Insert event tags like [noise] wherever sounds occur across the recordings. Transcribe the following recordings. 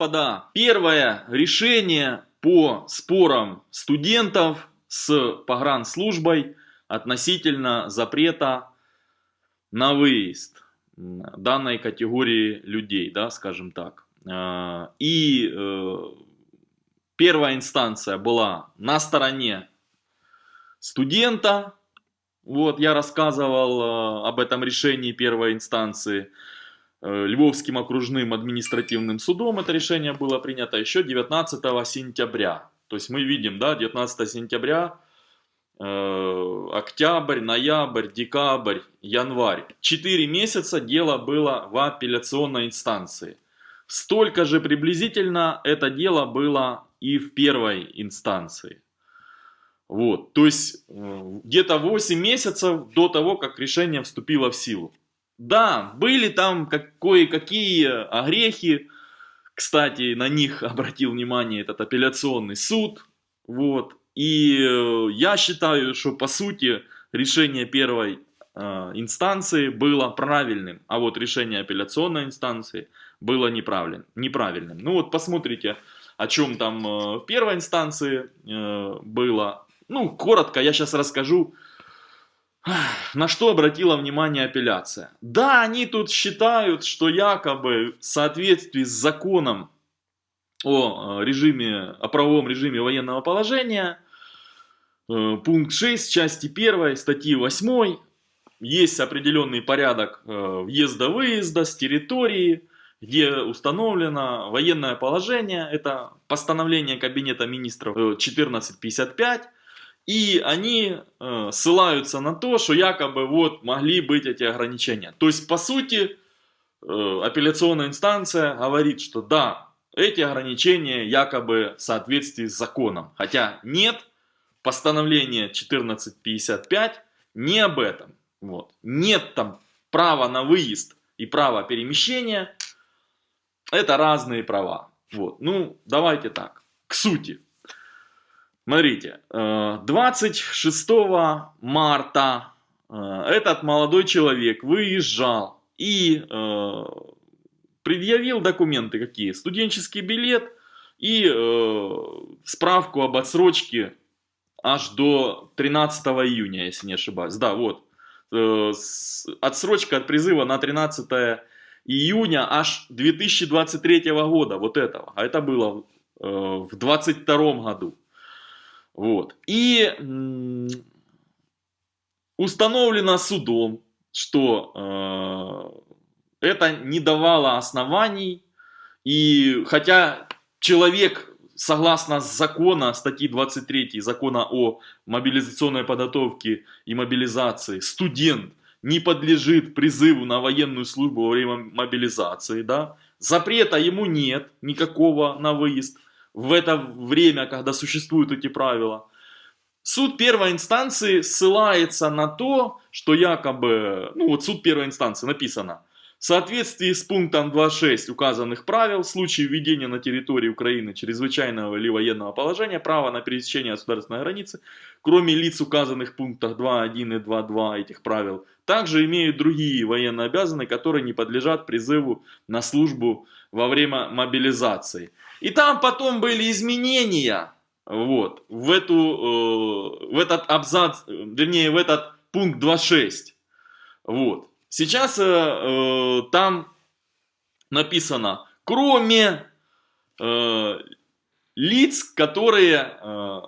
Господа, первое решение по спорам студентов с погранслужбой относительно запрета на выезд данной категории людей, да, скажем так. А, и э, первая инстанция была на стороне студента. Вот я рассказывал э, об этом решении первой инстанции. Э, Львовским окружным административным судом это решение было принято еще 19 сентября. То есть мы видим, да, 19 сентября, э, октябрь, ноябрь, декабрь, январь. Четыре месяца дело было в апелляционной инстанции. Столько же приблизительно это дело было и в первой инстанции. Вот, то есть э, где-то 8 месяцев до того, как решение вступило в силу. Да, были там кое-какие огрехи, кстати, на них обратил внимание этот апелляционный суд, вот, и э, я считаю, что по сути решение первой э, инстанции было правильным, а вот решение апелляционной инстанции было неправильным. неправильным. Ну вот посмотрите, о чем там э, в первой инстанции э, было. Ну, коротко я сейчас расскажу, на что обратила внимание апелляция? Да, они тут считают, что якобы в соответствии с законом о э, режиме, о правовом режиме военного положения, э, пункт 6 части 1 статьи 8, есть определенный порядок э, въезда-выезда с территории, где установлено военное положение, это постановление Кабинета министров 1455, и они э, ссылаются на то, что якобы вот могли быть эти ограничения. То есть, по сути, э, апелляционная инстанция говорит, что да, эти ограничения якобы в соответствии с законом. Хотя нет, постановление 1455 не об этом. Вот. Нет там права на выезд и право перемещения. Это разные права. Вот. Ну, давайте так, к сути. Смотрите, 26 э, марта э, этот молодой человек выезжал и э, предъявил документы какие? Студенческий билет и справку об отсрочке аж до 13 июня, если не ошибаюсь. Да, вот. Отсрочка от призыва на 13 июня аж 2023 года, вот этого. А это было в 22 году. Вот. И установлено судом, что э, это не давало оснований, и хотя человек, согласно закона, статьи 23 закона о мобилизационной подготовке и мобилизации, студент не подлежит призыву на военную службу во время мобилизации, да, запрета ему нет никакого на выезд, в это время, когда существуют эти правила. Суд первой инстанции ссылается на то, что якобы, ну вот суд первой инстанции написано, в соответствии с пунктом 2.6 указанных правил, в случае введения на территории Украины чрезвычайного или военного положения, право на пересечение государственной границы, кроме лиц, указанных в пунктах 2.1 и 2.2 этих правил, также имеют другие военно обязанные, которые не подлежат призыву на службу во время мобилизации. И там потом были изменения вот, в, эту, э, в этот абзац, вернее, в этот пункт 2.6. Вот. Сейчас э, э, там написано, кроме э, лиц, которые э,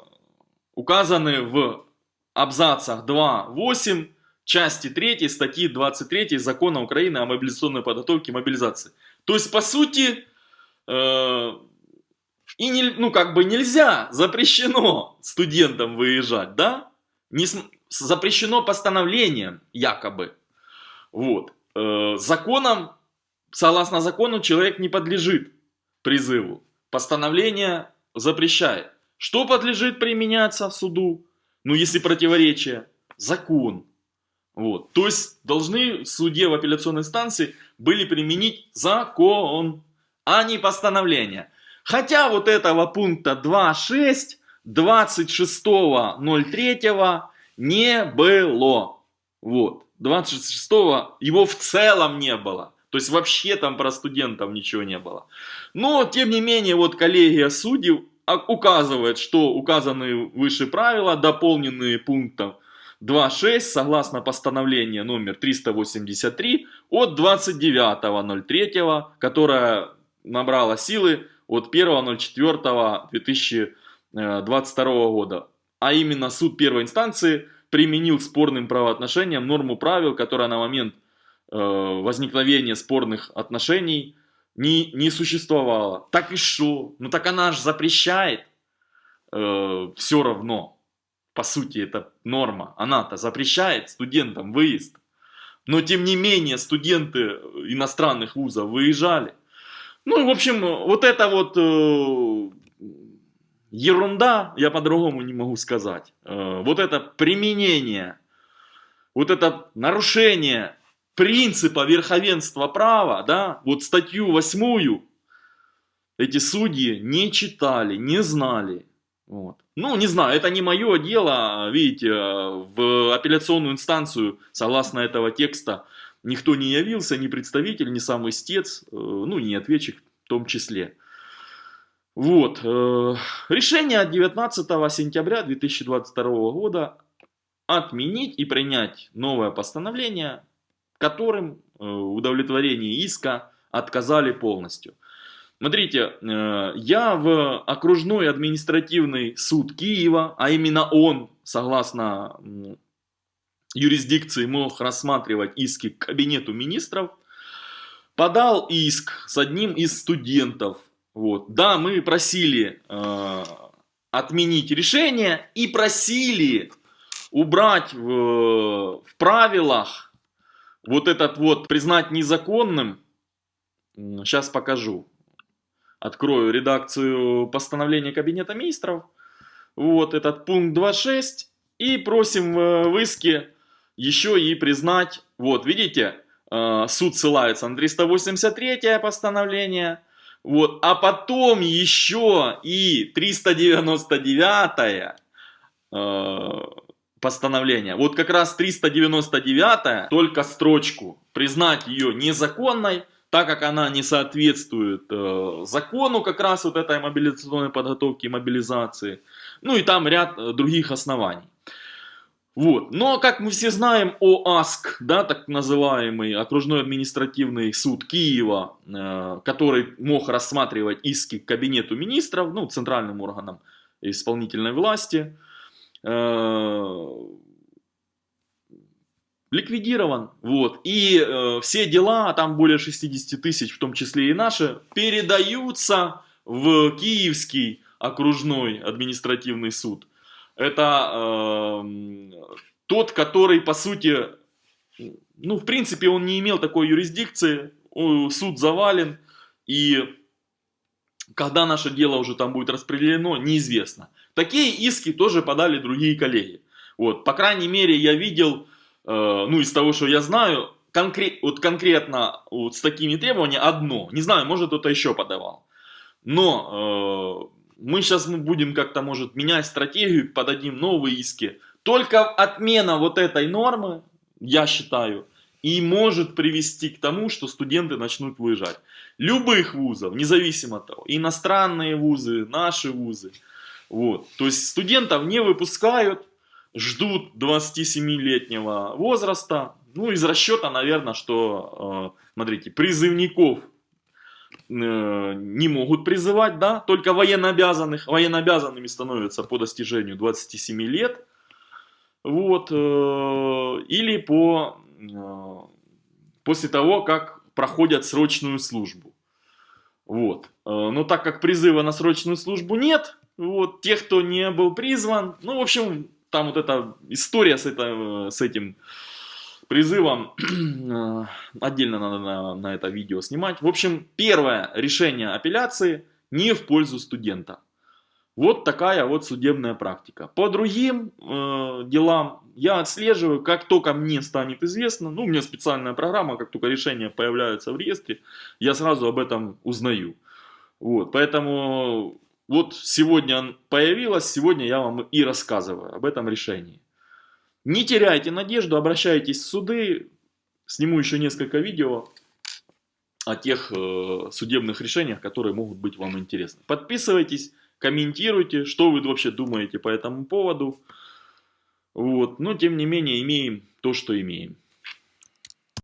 указаны в абзацах 2.8 части 3 статьи 23 Закона Украины о мобилизационной подготовке и мобилизации. То есть, по сути, э, и не, ну, как бы нельзя, запрещено студентам выезжать, да? Не, запрещено постановлением, якобы. Вот. Э, законом, согласно закону, человек не подлежит призыву. Постановление запрещает. Что подлежит применяться в суду? Ну, если противоречие. Закон. Вот. То есть, должны в суде в апелляционной инстанции были применить закон, а не постановление. Хотя вот этого пункта 2.6 26.03 не было. Вот. 26 его в целом не было. То есть вообще там про студентов ничего не было. Но, тем не менее, вот коллегия судей указывает, что указанные выше правила, дополненные пунктом 2.6, согласно постановлению номер 383 от 29.03, которое набрало силы от 1.04.2022 года. А именно суд первой инстанции применил спорным правоотношениям норму правил, которая на момент э, возникновения спорных отношений не, не существовала. Так и что? Ну так она же запрещает э, все равно. По сути, это норма. Она-то запрещает студентам выезд. Но тем не менее студенты иностранных вузов выезжали. Ну, в общем, вот это вот э, ерунда, я по-другому не могу сказать. Э, вот это применение, вот это нарушение принципа верховенства права, да, вот статью восьмую эти судьи не читали, не знали. Вот. Ну, не знаю, это не мое дело, видите, в апелляционную инстанцию, согласно этого текста, никто не явился, ни представитель, ни сам истец, э, ну, ни ответчик в том числе. Вот. Э, решение от 19 сентября 2022 года отменить и принять новое постановление, которым э, удовлетворение иска отказали полностью. Смотрите, я в окружной административный суд Киева, а именно он, согласно юрисдикции, мог рассматривать иски к кабинету министров, подал иск с одним из студентов вот. Да, мы просили э, отменить решение и просили убрать в, в правилах вот этот вот признать незаконным. Сейчас покажу. Открою редакцию постановления Кабинета Министров. Вот этот пункт 2.6. И просим в иске еще и признать. Вот, видите, э, суд ссылается на 383 постановление вот. А потом еще и 399 э, постановление. Вот как раз 399 только строчку. Признать ее незаконной, так как она не соответствует э, закону как раз вот этой мобилизационной подготовки и мобилизации. Ну и там ряд э, других оснований. Вот. Но, как мы все знаем, ОАСК, да, так называемый окружной административный суд Киева, э, который мог рассматривать иски к кабинету министров, ну, центральным органам исполнительной власти, э, ликвидирован. Вот. И э, все дела, там более 60 тысяч, в том числе и наши, передаются в Киевский окружной административный суд это э, тот, который, по сути, ну, в принципе, он не имел такой юрисдикции, суд завален, и когда наше дело уже там будет распределено, неизвестно. Такие иски тоже подали другие коллеги. Вот, по крайней мере, я видел, э, ну, из того, что я знаю, конкрет, вот конкретно вот с такими требованиями одно. Не знаю, может кто-то еще подавал. Но э, мы сейчас мы будем как-то, может, менять стратегию, подадим новые иски. Только отмена вот этой нормы, я считаю, и может привести к тому, что студенты начнут выезжать. Любых вузов, независимо от того, иностранные вузы, наши вузы. Вот. То есть студентов не выпускают, ждут 27-летнего возраста. Ну, из расчета, наверное, что, э, смотрите, призывников не могут призывать, да, только военнообязанных. Военнообязанными становятся по достижению 27 лет. Вот, э, или по, э, после того, как проходят срочную службу. Вот. Но так как призыва на срочную службу нет, вот, тех, кто не был призван, ну, в общем, там вот эта история с, это, с этим призывом. Э, [clears throat] отдельно надо на, на это видео снимать. В общем, первое решение апелляции не в пользу студента. Вот такая вот судебная практика. По другим э, делам я отслеживаю, как только мне станет известно, ну у меня специальная программа, как только решение появляется в реестре, я сразу об этом узнаю. Вот, поэтому вот сегодня появилось, сегодня я вам и рассказываю об этом решении. Не теряйте надежду, обращайтесь в суды. Сниму еще несколько видео. о тех э, судебных решениях, которые могут быть вам интересны. Подписывайтесь, комментируйте, что вы вообще думаете по этому поводу. Вот. Но тем не менее имеем то, что имеем.